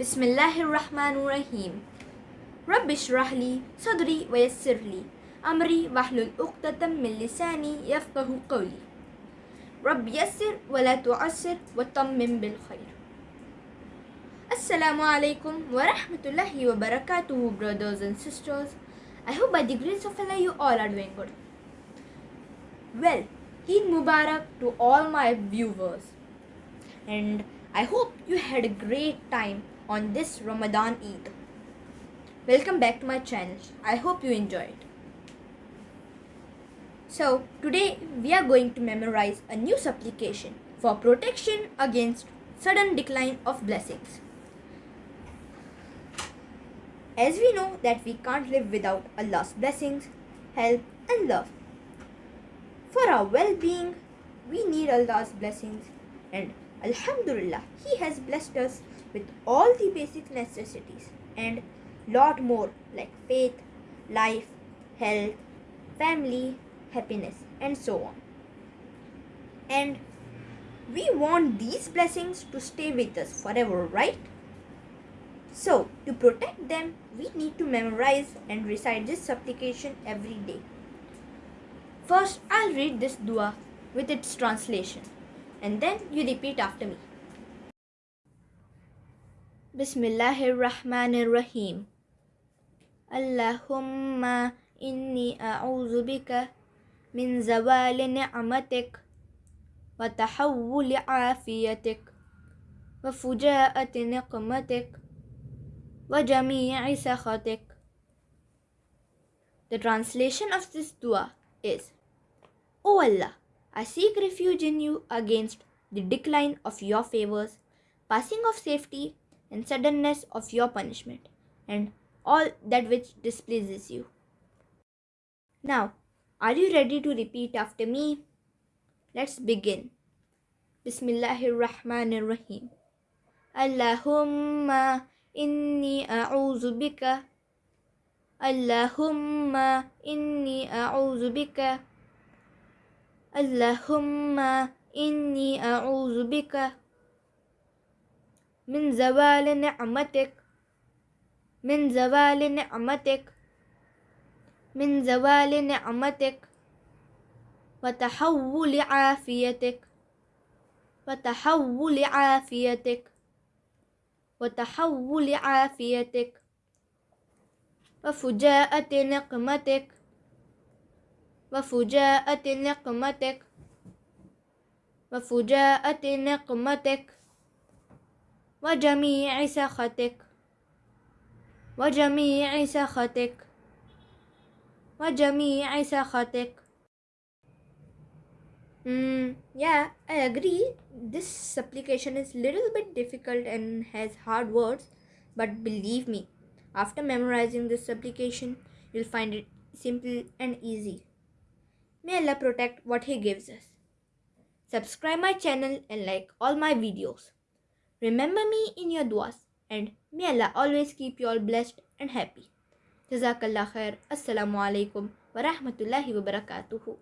بسم الله الرحمن الرحيم رب اشرح لي صدري ويسر لي أمري واحلل عقدة من لساني يفقه قولي رب يسر ولا تعسر وطمن بالخير السلام عليكم ورحمة الله وبركاته brothers and sisters. I hope by the grace of Allah you all are doing good. Well, Eid Mubarak to all my viewers. And I hope you had a great time on this Ramadan Eid. Welcome back to my channel. I hope you enjoyed. So, today we are going to memorize a new supplication for protection against sudden decline of blessings. As we know that we can't live without Allah's blessings, help and love. For our well-being, we need Allah's blessings and Alhamdulillah, He has blessed us with all the basic necessities and lot more like faith, life, health, family, happiness and so on. And we want these blessings to stay with us forever, right? So, to protect them, we need to memorize and recite this supplication every day. First, I'll read this dua with its translation and then you repeat after me. Rahmanir Rahim. Allahumma inni a'udhu bika min zawali ni'matik wa tahawwuli afiyatik wa fujaati niqmatik وَجَمِيعِ سَخَطِكَ The translation of this dua is, O Allah, I seek refuge in you against the decline of your favors, passing of safety, and suddenness of your punishment, and all that which displeases you. Now, are you ready to repeat after me? Let's begin. Bismillahirrahmanirrahim. Allahumma inni a'udhu bika. Allahumma inni a'udhu bika. Allahumma inni a'udhu bika. من زوال نعمتك من زوال نعمتك من زوال نعمتك وتحول عافيتك وتحول عافيتك وتحول عافيتك وفجاءة نقمتك وفجاءة نقمتك وفجاءة نقمتك. وجميع سخطك وجميع سخطك وجميع سخطك Mm, yeah, I agree. This supplication is little bit difficult and has hard words, but believe me, after memorizing this supplication, you'll find it simple and easy. May Allah protect what He gives us. Subscribe my channel and like all my videos. Remember me in your duas and may Allah always keep you all blessed and happy. Jazakallah khair. Assalamu alaikum wa rahmatullahi wa barakatuhu.